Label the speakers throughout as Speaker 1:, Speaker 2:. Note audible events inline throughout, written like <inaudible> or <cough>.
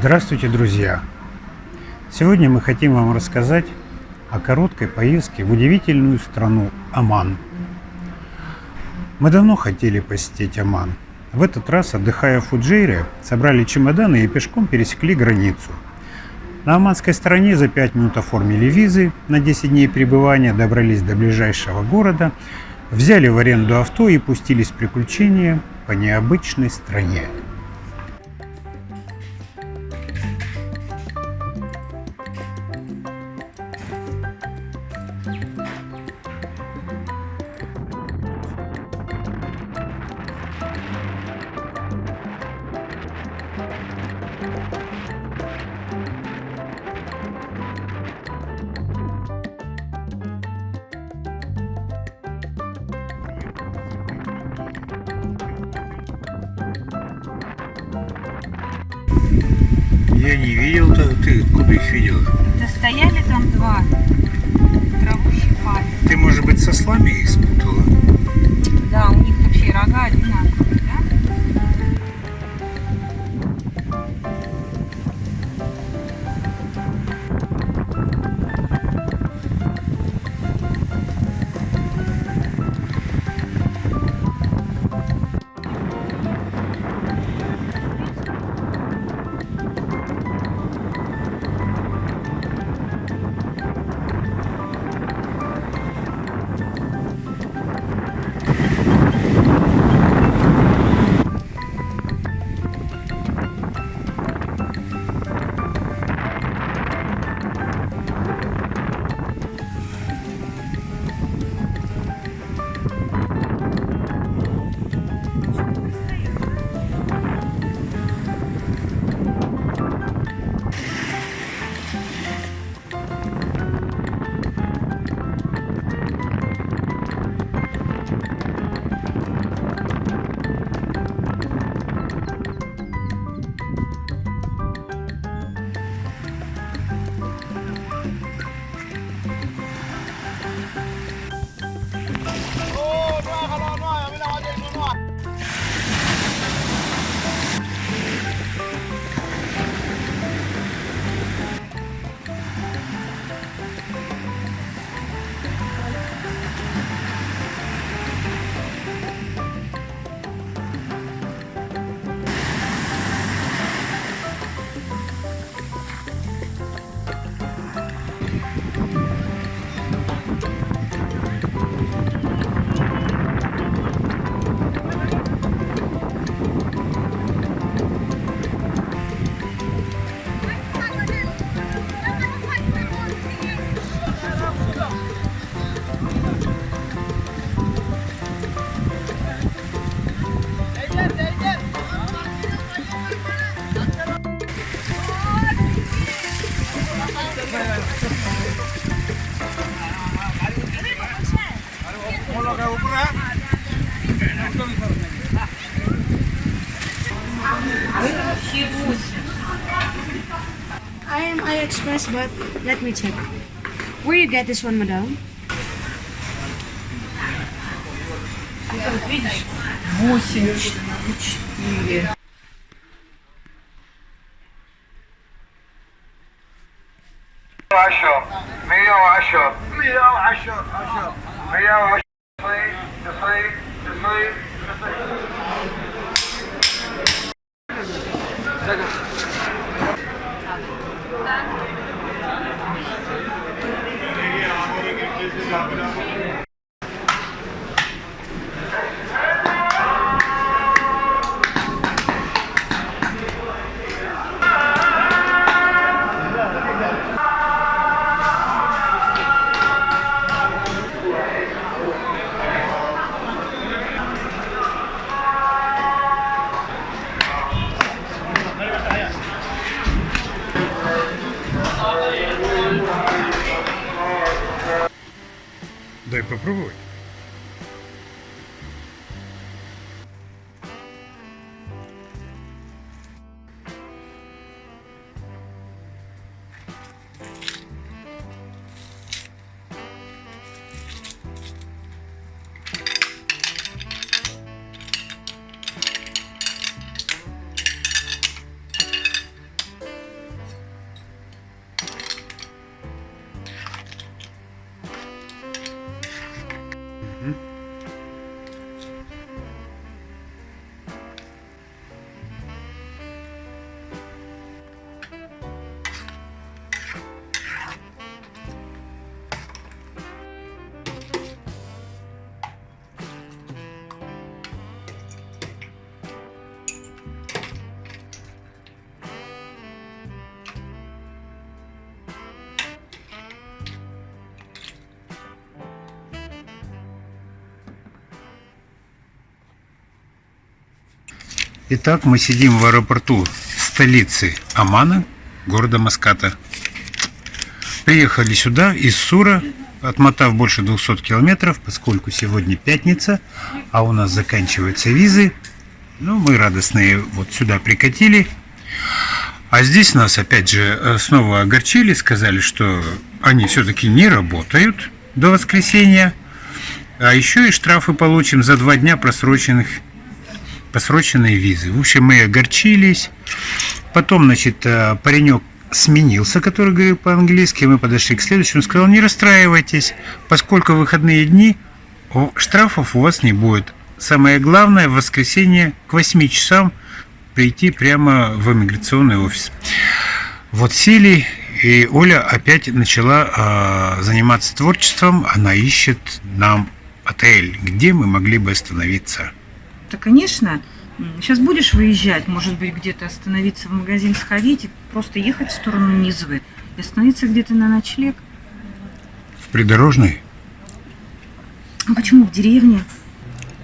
Speaker 1: Здравствуйте, друзья! Сегодня мы хотим вам рассказать о короткой поездке в удивительную страну Оман. Мы давно хотели посетить Оман. В этот раз, отдыхая в Фуджейре, собрали чемоданы и пешком пересекли границу. На оманской стороне за 5 минут оформили визы на 10 дней пребывания, добрались до ближайшего города, взяли в аренду авто и пустились в приключения по необычной стране.
Speaker 2: Я не видел, то ты откуда их видел?
Speaker 3: Да стояли там два, траву щипали.
Speaker 2: Ты, может быть, со слами их спутала?
Speaker 3: Да, у них вообще рога одинаковые,
Speaker 4: I am AliExpress, but let me check. Where you get this one, madam?
Speaker 3: Вот видишь, восемь, четыре.
Speaker 5: عشر مية وعشر مية وعشر عشر مية وعشر تصيب تصيب
Speaker 1: Second. Итак, мы сидим в аэропорту столицы Омана, города Маската. Приехали сюда из Сура, отмотав больше 200 километров, поскольку сегодня пятница, а у нас заканчиваются визы. Ну, мы радостные вот сюда прикатили. А здесь нас опять же э, снова огорчили, сказали, что они все-таки не работают до воскресенья. А еще и штрафы получим за два дня просроченных, просроченной визы. В общем, мы огорчились. Потом, значит, э, паренек сменился, который говорил по-английски. Мы подошли к следующему. Сказал, не расстраивайтесь, поскольку выходные дни штрафов у вас не будет. Самое главное, в воскресенье к 8 часам прийти прямо в иммиграционный офис. Вот сели, и Оля опять начала э, заниматься творчеством. Она ищет нам отель, где мы могли бы остановиться
Speaker 3: то, конечно, сейчас будешь выезжать, может быть, где-то остановиться в магазин, сходить, и просто ехать в сторону Низовы и остановиться где-то на ночлег.
Speaker 1: В придорожной?
Speaker 3: А почему в деревне?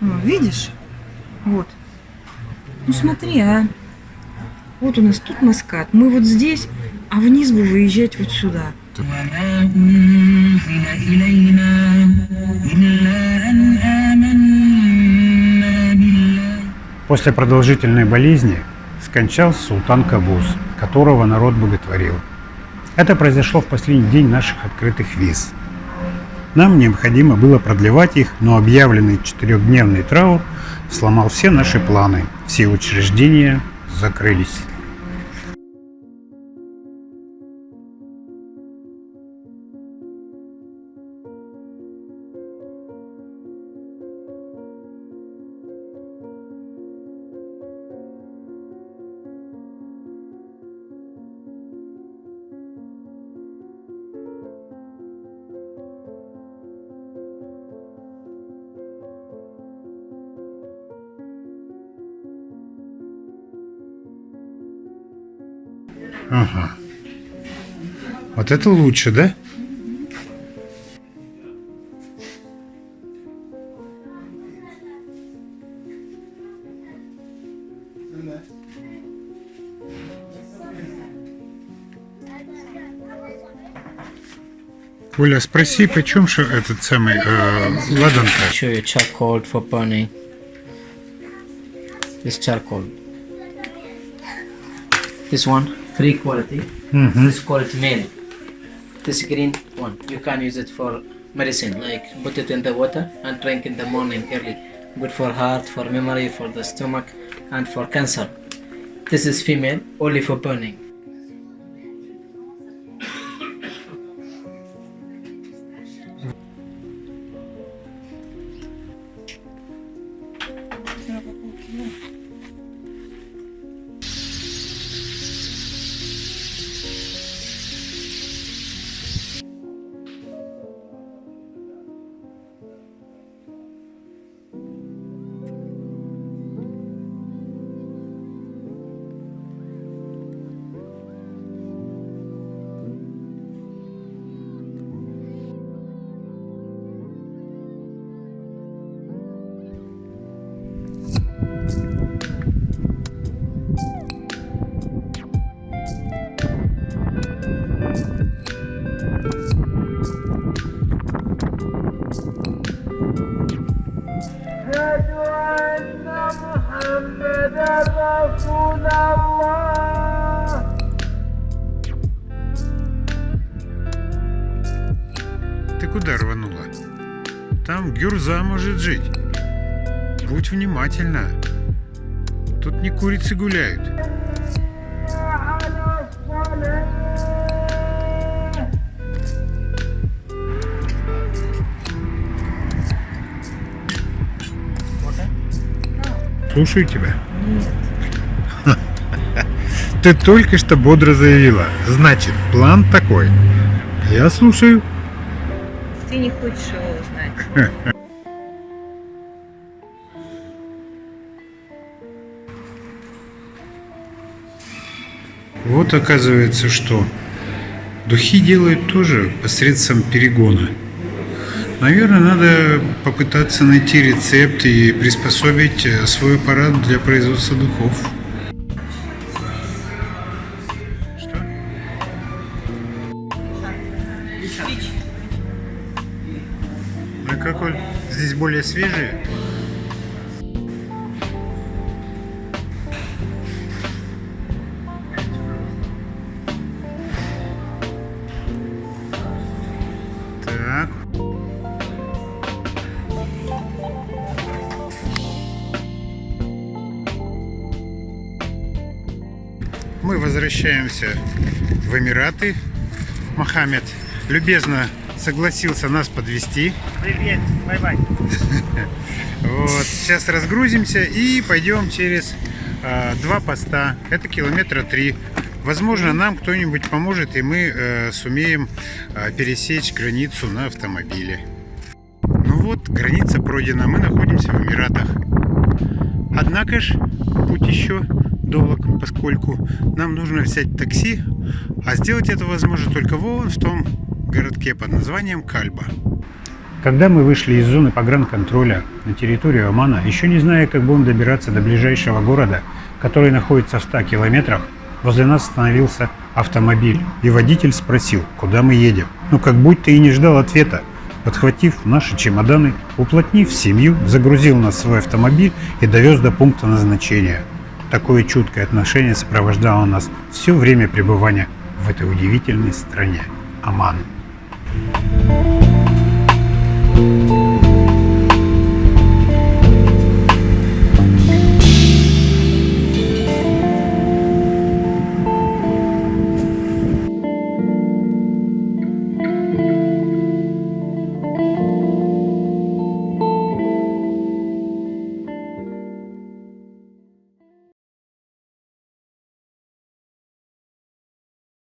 Speaker 3: Ну, видишь? Вот. Ну смотри, а. Вот у нас тут маскат, мы вот здесь, а вниз бы выезжать вот сюда.
Speaker 6: Так. М-м-м.
Speaker 1: После продолжительной болезни скончался султан Кабус, которого народ боготворил. Это произошло в последний день наших открытых виз. Нам необходимо было продлевать их, но объявленный четырехдневный траур сломал все наши планы. Все учреждения закрылись. Ага. Вот это лучше, да? Оля, спроси, почем что этот самый э, ладан-то?
Speaker 7: you charcoal for burning. This charcoal. This one, free quality. Mm-hmm. This quality male. This green one, you can use it for medicine, like put it in the water and drink in the morning early. Good for heart, for memory, for the stomach, and for cancer. This is female, only for burning.
Speaker 1: Кюрза может жить. Будь внимательна. Тут не курицы гуляют. Слушаю тебя. Нет. <laughs> Ты только что бодро заявила. Значит, план такой. Я слушаю.
Speaker 3: Ты не хочешь его узнать. <laughs>
Speaker 1: Вот оказывается, что духи делают тоже посредством перегона. Наверное, надо попытаться найти рецепт и приспособить э, свой аппарат для производства духов. Что? Как он? Здесь более свежие? Мы возвращаемся в Эмираты. Мохаммед любезно согласился нас подвести.
Speaker 8: Привет, bye-bye. <laughs>
Speaker 1: Вот, сейчас разгрузимся и пойдем через а, два поста. Это километра три. Возможно, нам кто-нибудь поможет, и мы э, сумеем а, пересечь границу на автомобиле. Ну вот, граница пройдена. Мы находимся в Эмиратах. Однако ж, путь еще долг, поскольку нам нужно взять такси, а сделать это возможно только вон в том городке под названием Кальба.
Speaker 8: Когда мы вышли из зоны погранконтроля на территорию Омана, еще не зная, как будем добираться до ближайшего города, который находится в 100 километрах, возле нас остановился автомобиль, и водитель спросил, куда мы едем. Ну, как будто и не ждал ответа. Подхватив наши чемоданы, уплотнив семью, загрузил нас в свой автомобиль и довез до пункта назначения. Такое чуткое отношение сопровождало нас все время пребывания в этой удивительной стране Оман.
Speaker 9: Thank